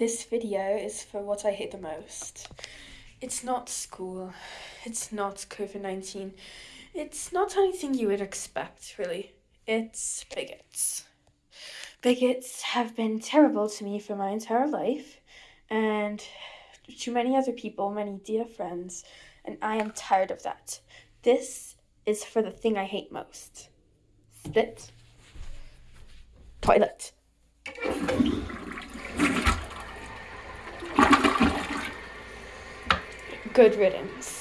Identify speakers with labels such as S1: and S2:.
S1: This video is for what I hate the most. It's not school. It's not COVID 19. It's not anything you would expect, really. It's bigots. Bigots have been terrible to me for my entire life, and to many other people, many dear friends, and I am tired of that. This is for the thing I hate most spit, toilet. Good riddance.